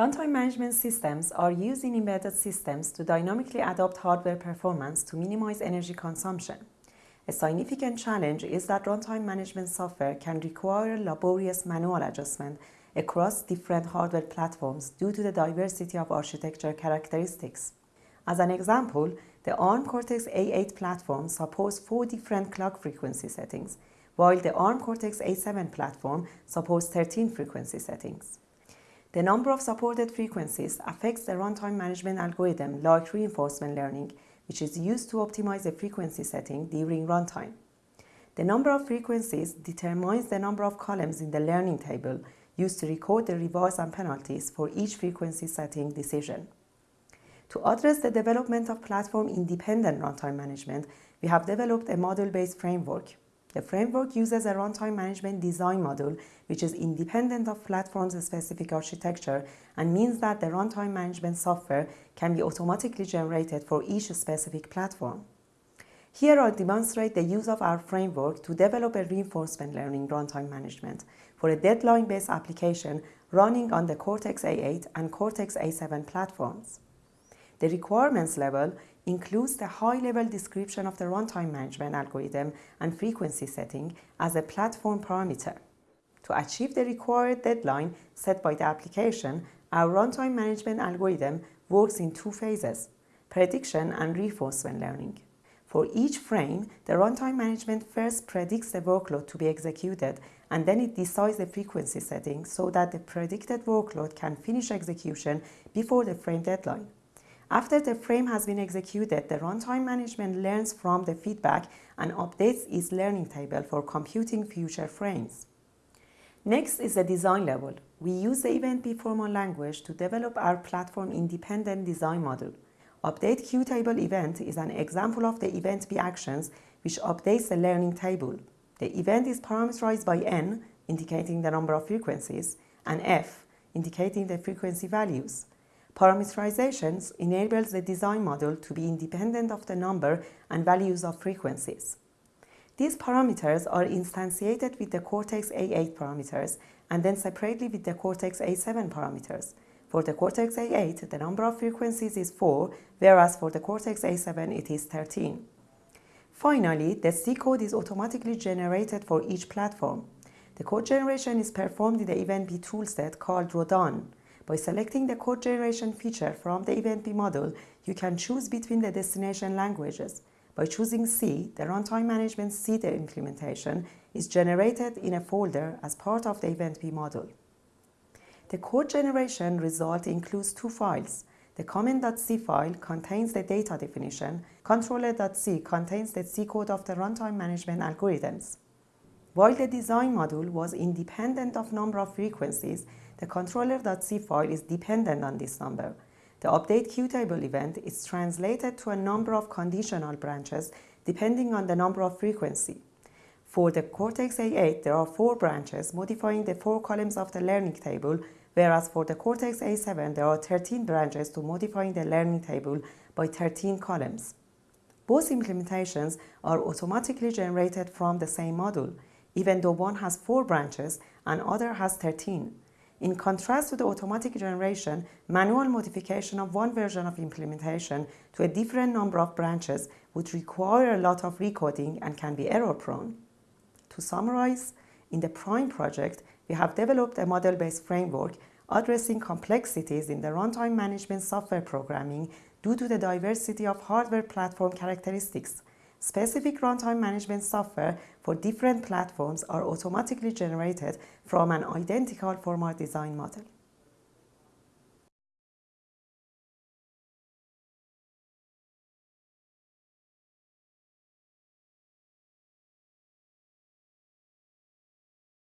Runtime management systems are used in embedded systems to dynamically adapt hardware performance to minimize energy consumption. A significant challenge is that runtime management software can require laborious manual adjustment across different hardware platforms due to the diversity of architecture characteristics. As an example, the ARM Cortex-A8 platform supports four different clock frequency settings, while the ARM Cortex-A7 platform supports 13 frequency settings. The number of supported frequencies affects the runtime management algorithm like reinforcement learning, which is used to optimize the frequency setting during runtime. The number of frequencies determines the number of columns in the learning table used to record the rewards and penalties for each frequency setting decision. To address the development of platform-independent runtime management, we have developed a model-based framework the framework uses a runtime management design model which is independent of platform's specific architecture and means that the runtime management software can be automatically generated for each specific platform. Here I'll demonstrate the use of our framework to develop a reinforcement learning runtime management for a deadline-based application running on the Cortex-A8 and Cortex-A7 platforms. The requirements level includes the high-level description of the runtime management algorithm and frequency setting as a platform parameter. To achieve the required deadline set by the application, our runtime management algorithm works in two phases, prediction and reinforcement learning. For each frame, the runtime management first predicts the workload to be executed and then it decides the frequency setting so that the predicted workload can finish execution before the frame deadline. After the frame has been executed, the runtime management learns from the feedback and updates its learning table for computing future frames. Next is the design level. We use the EventB formal language to develop our platform-independent design model. Update QTable event is an example of the event EventB actions which updates the learning table. The event is parameterized by n, indicating the number of frequencies, and f, indicating the frequency values. Parameterizations enables the design model to be independent of the number and values of frequencies. These parameters are instantiated with the Cortex-A8 parameters and then separately with the Cortex-A7 parameters. For the Cortex-A8, the number of frequencies is 4, whereas for the Cortex-A7 it is 13. Finally, the C code is automatically generated for each platform. The code generation is performed in the EventB toolset called Rodin. By selecting the code generation feature from the EventB model, you can choose between the destination languages. By choosing C, the runtime management C implementation is generated in a folder as part of the EventB model. The code generation result includes two files. The comment.c file contains the data definition. Controller.c contains the C code of the runtime management algorithms. While the design module was independent of number of frequencies, the controller.c file is dependent on this number. The update QTable event is translated to a number of conditional branches depending on the number of frequency. For the Cortex-A8, there are four branches modifying the four columns of the learning table, whereas for the Cortex-A7, there are 13 branches to modifying the learning table by 13 columns. Both implementations are automatically generated from the same module, even though one has four branches and other has 13. In contrast to the automatic generation, manual modification of one version of implementation to a different number of branches would require a lot of recoding and can be error-prone. To summarize, in the PRIME project, we have developed a model-based framework addressing complexities in the runtime management software programming due to the diversity of hardware platform characteristics Specific runtime management software for different platforms are automatically generated from an identical format design model.